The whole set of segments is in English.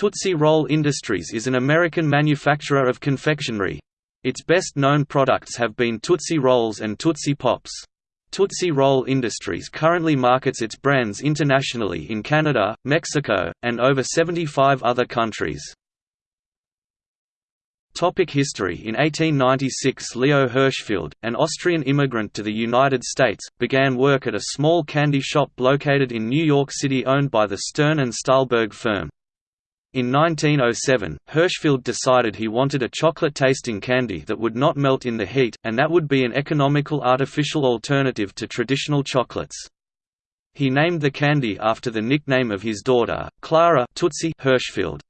Tootsie Roll Industries is an American manufacturer of confectionery. Its best-known products have been Tootsie Rolls and Tootsie Pops. Tootsie Roll Industries currently markets its brands internationally in Canada, Mexico, and over 75 other countries. Topic history In 1896 Leo Hirschfeld, an Austrian immigrant to the United States, began work at a small candy shop located in New York City owned by the Stern and Saalberg firm. In 1907, Hirschfeld decided he wanted a chocolate-tasting candy that would not melt in the heat, and that would be an economical artificial alternative to traditional chocolates. He named the candy after the nickname of his daughter, Clara Tootsie Hirschfeld.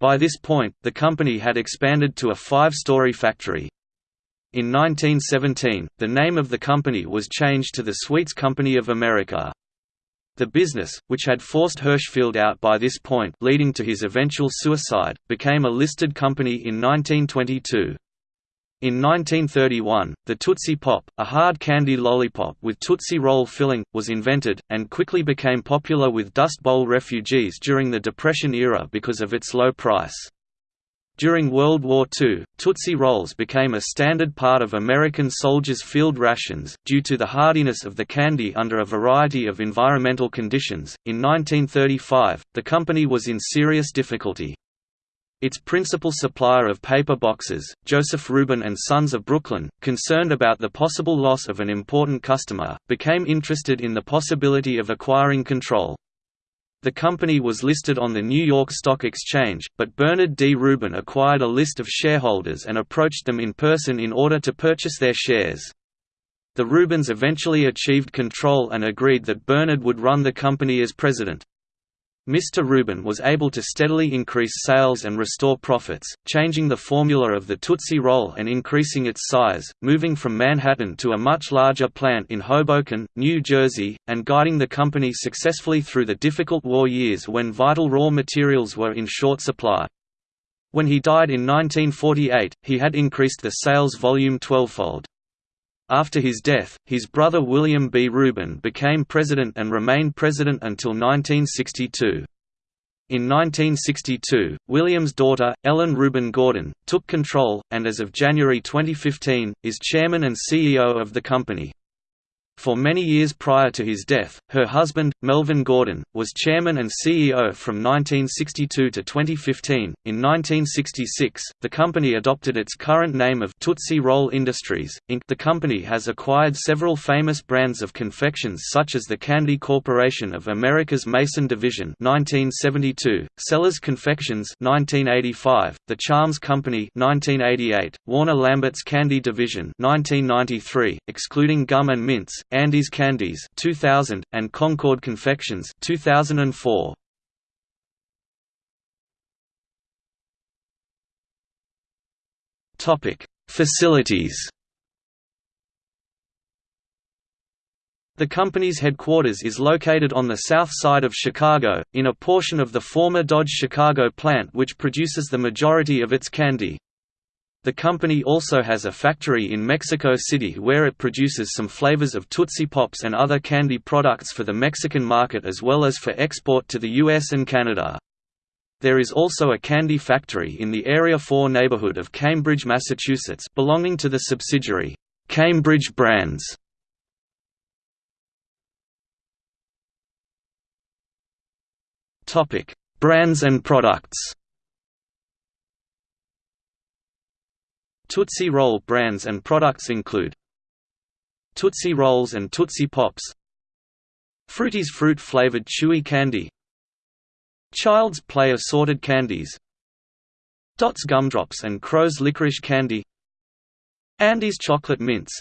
By this point, the company had expanded to a five-story factory. In 1917, the name of the company was changed to the Sweets Company of America. The business, which had forced Hirschfeld out by this point leading to his eventual suicide, became a listed company in 1922. In 1931, the Tootsie Pop, a hard candy lollipop with Tootsie Roll filling, was invented, and quickly became popular with Dust Bowl refugees during the Depression era because of its low price. During World War II, Tootsie Rolls became a standard part of American soldiers' field rations, due to the hardiness of the candy under a variety of environmental conditions. In 1935, the company was in serious difficulty. Its principal supplier of paper boxes, Joseph Rubin and Sons of Brooklyn, concerned about the possible loss of an important customer, became interested in the possibility of acquiring control. The company was listed on the New York Stock Exchange, but Bernard D. Rubin acquired a list of shareholders and approached them in person in order to purchase their shares. The Rubins eventually achieved control and agreed that Bernard would run the company as president. Mr. Rubin was able to steadily increase sales and restore profits, changing the formula of the Tootsie Roll and increasing its size, moving from Manhattan to a much larger plant in Hoboken, New Jersey, and guiding the company successfully through the difficult war years when vital raw materials were in short supply. When he died in 1948, he had increased the sales volume twelvefold. After his death, his brother William B. Rubin became president and remained president until 1962. In 1962, William's daughter, Ellen Rubin Gordon, took control, and as of January 2015, is chairman and CEO of the company. For many years prior to his death, her husband, Melvin Gordon, was chairman and CEO from 1962 to 2015. In 1966, the company adopted its current name of Tootsie Roll Industries, Inc. The company has acquired several famous brands of confections such as the Candy Corporation of America's Mason Division (1972), Cella's Confections (1985), The Charms Company (1988), Warner Lambert's Candy Division (1993), excluding gum and mints, Andes Candies 2000 and Concord Confections 2004. Topic: Facilities. The company's headquarters is located on the south side of Chicago, in a portion of the former Dodge Chicago plant which produces the majority of its candy. The company also has a factory in Mexico City where it produces some flavors of Tootsie Pops and other candy products for the Mexican market as well as for export to the US and Canada. There is also a candy factory in the Area 4 neighborhood of Cambridge, Massachusetts belonging to the subsidiary, Cambridge Brands. Brands and products Tootsie Roll brands and products include Tootsie Rolls and Tootsie Pops Frooties fruit-flavored chewy candy Child's Play assorted candies Dots gumdrops and Crow's licorice candy Andes chocolate mints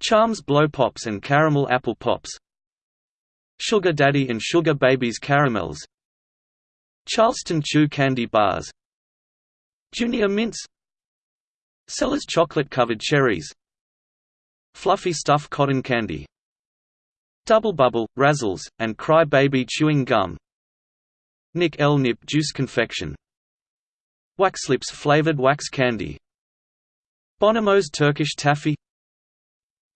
Charms blow pops and caramel apple pops Sugar Daddy and Sugar Babies caramels Charleston Chew candy bars Junior mints Cella's chocolate-covered cherries. Fluffy stuff cotton candy. Double Bubble, Razzles, and Cry Baby chewing gum. Nik-L-Nip juice confection. Wax Lips flavored wax candy. Bonomo's Turkish taffy.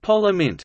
Polar Mint